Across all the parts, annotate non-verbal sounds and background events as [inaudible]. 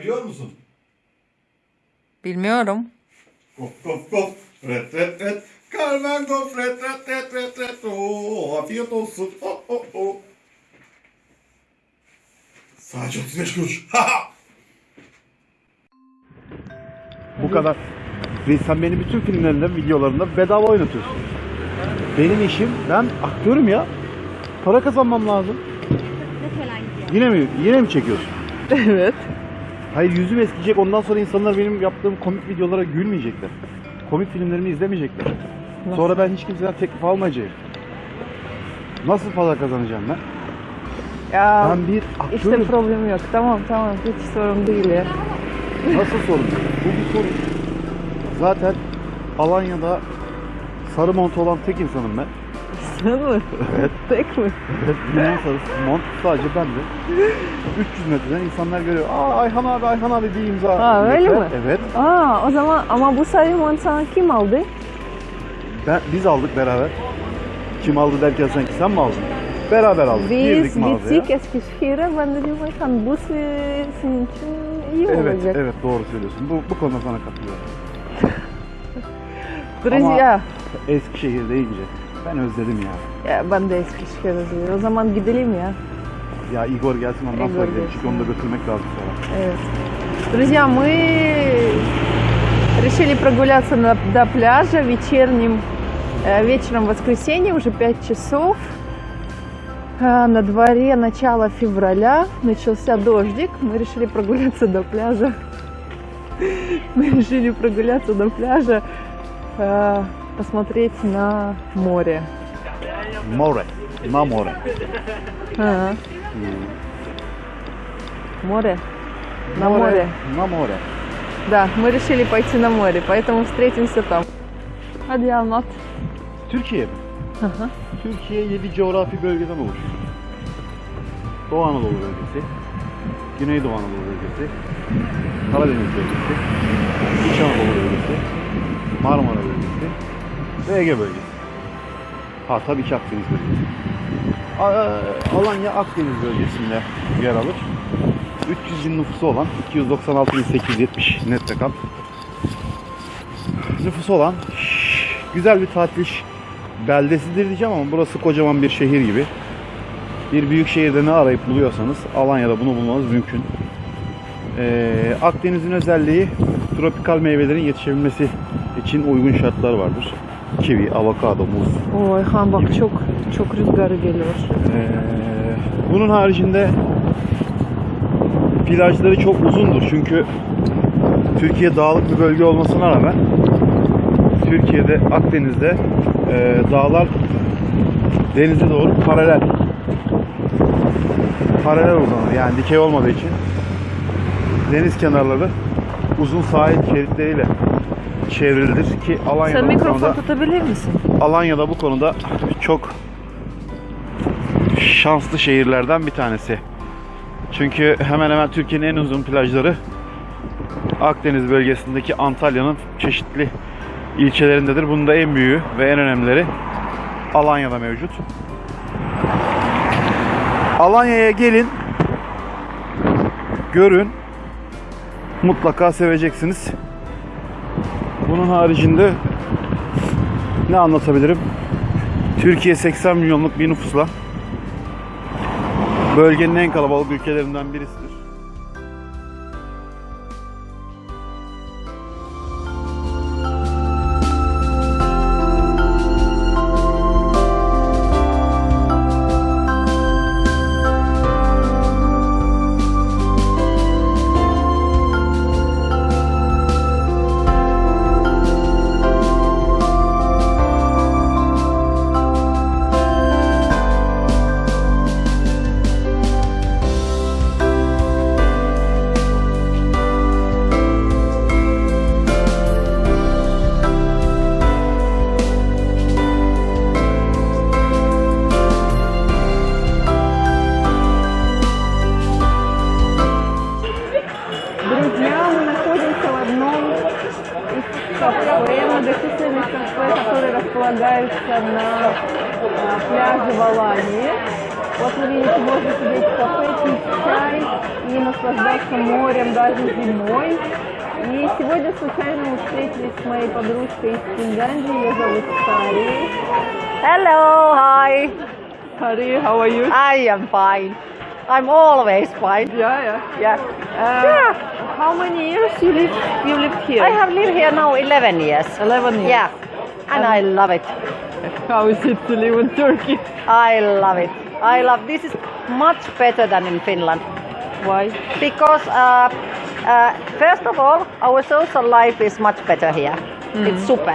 Ne biliyor musun? Bilmiyorum. Gop gop gop. Ret ret ret. Carmen gop ret ret ret ret ret. Oo, afiyet olsun. Oh, oh, oh. Sadece 35 kuruş. [laughs] Bu kadar. Ve sen beni bütün filmlerinde, videolarında bedava oynatıyorsun. Benim işim, ben aktörüm ya. Para kazanmam lazım. Yine mi? Yine mi çekiyorsun? Evet. Hayır yüzüm eskiyecek. Ondan sonra insanlar benim yaptığım komik videolara gülmeyecekler. Komik filmlerimi izlemeyecekler. Sonra ben hiç kimseden teklif almayacağım. Nasıl para kazanacağım ben? Ya Ben bir işte aktörüm. problem yok. Tamam tamam hiç sorun değil ya. Nasıl sorun? Bu bir sorun. Zaten Alanya'da sarı mont olan tek insanım ben. Sen mi? Evet. [laughs] Tek mi? Evet, limon [laughs] sarısı mont sadece bende. 300 metreden insanlar görüyor. Aa Ayhan abi Ayhan abi bir imza. Aa, öyle yeter. mi? Evet. Aa o zaman ama bu sarı sana kim aldı? Ben, biz aldık beraber. Kim aldı derken sanki sen mi aldın? Beraber aldık. Biz Girdik mağazaya. gittik Eskişehir'e. Ben dedim Ayhan bu se- senin için iyi Evet, olacak. evet doğru söylüyorsun. Bu, bu konuda sana katılıyorum. [laughs] Друзья, Eskişehir deyince ben özledim ya. ya ben de Eskişehir'e özledim. O zaman gidelim ya. Ya Igor gelsin ondan Igor sonra gidelim. Çünkü onu da götürmek lazım sonra. Evet. Друзья, мы решили прогуляться на- до пляжа вечерним, э, вечером воскресенье, уже 5 часов. На дворе начало февраля, начался дождик. Мы решили прогуляться до пляжа. Мы решили прогуляться до пляжа, э, посмотреть на море. More. Na more. Ага. Море. На море. Na more. Да, мы решили пойти на море, поэтому встретимся там. Hadi anlat. Türkiye mi? Hı hı. Türkiye 7 coğrafi bölgeden oluşuyor. Doğu Anadolu bölgesi, Güneydoğu Anadolu bölgesi, Karadeniz bölgesi, İç Anadolu bölgesi, Marmara bölgesi ve Ege bölgesi. Ha tabii ki Akdeniz bölgesi. Alanya Akdeniz bölgesinde yer alır. 300 bin nüfusu olan 296.870 net rakam. Nüfusu olan güzel bir tatil beldesidir diyeceğim ama burası kocaman bir şehir gibi. Bir büyük şehirde ne arayıp buluyorsanız Alanya'da bunu bulmanız mümkün. Ee, Akdeniz'in özelliği tropikal meyvelerin yetişebilmesi için uygun şartlar vardır kivi, avokado, muz. Oy han bak gibi. çok çok rüzgarı geliyor. Ee, bunun haricinde plajları çok uzundur çünkü Türkiye dağlık bir bölge olmasına rağmen Türkiye'de Akdeniz'de e, dağlar denize doğru paralel paralel uzanır yani dikey olmadığı için deniz kenarları uzun sahil şeritleriyle çevrilidir ki Alanya'da Sen mikrofon konuda tutabilir misin? Alanya'da bu konuda çok şanslı şehirlerden bir tanesi. Çünkü hemen hemen Türkiye'nin en uzun plajları Akdeniz bölgesindeki Antalya'nın çeşitli ilçelerindedir. Bunun da en büyüğü ve en önemlileri Alanya'da mevcut. Alanya'ya gelin, görün, mutlaka seveceksiniz. Bunun haricinde ne anlatabilirim? Türkiye 80 milyonluk bir nüfusla bölgenin en kalabalık ülkelerinden birisidir. Располагаются на пляже в Алании. Вот вы видите, можно сидеть в кафе, пить чай и наслаждаться морем даже зимой. И сегодня случайно мы встретились с моей подружкой из Финляндии. Ее зовут Сари. Hello, hi. Сари, how are you? I am fine. I'm always fine. Yeah, yeah. Yeah. Uh, How many years you live? You lived here? I have lived here now 11 years. 11 years. Yeah. And I love it. How is it to live in Turkey? I love it. I love this is much better than in Finland Why? because uh, uh, first of all our social life is much better here. It's super.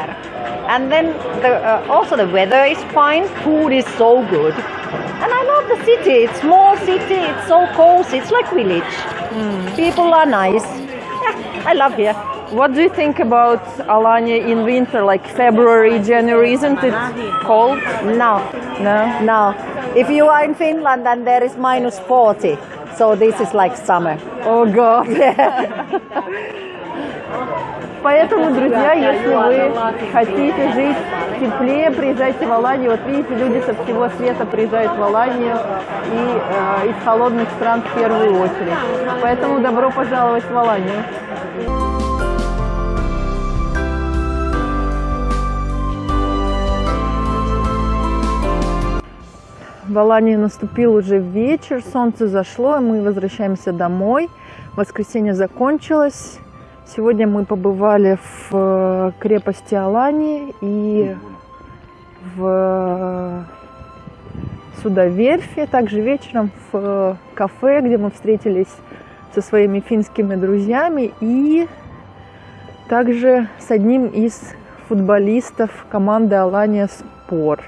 And then the, uh, also the weather is fine. Food is so good. And I love the city. It's small city. It's so cozy. It's like village. People are nice. Yeah, I love here. What do you think about Alanya in winter, like February, January? Isn't it cold? No, No. no. If you are in Finland and there is minus 40, so this is like summer. О, гад. [laughs] Поэтому, друзья, если вы хотите жить теплее, приезжайте в Аланию. Вот видите, люди со всего света приезжают в Аланию и э, из холодных стран в первую очередь. Поэтому добро пожаловать в Аланию. В Алании наступил уже вечер, солнце зашло, и мы возвращаемся домой. Воскресенье закончилось. Сегодня мы побывали в э, крепости Алании и в судоверфи. Также вечером в э, кафе, где мы встретились со своими финскими друзьями и также с одним из футболистов команды Алания Спор.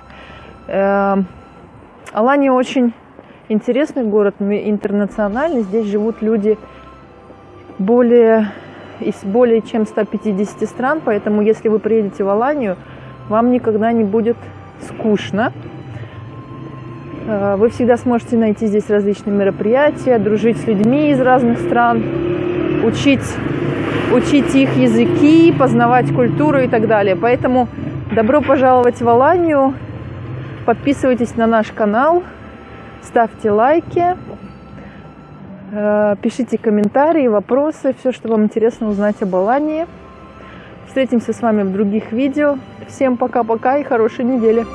Алания очень интересный город, интернациональный. Здесь живут люди более, из более чем 150 стран, поэтому если вы приедете в Аланию, вам никогда не будет скучно. Э, Вы всегда сможете найти здесь различные мероприятия, дружить с людьми из разных стран, учить, учить их языки, познавать культуру и так далее. Поэтому добро пожаловать в Аланию. Подписывайтесь на наш канал, ставьте лайки, э, пишите комментарии, вопросы, все, что вам интересно узнать об Алании. Встретимся с вами в других видео. Всем пока-пока и хорошей недели.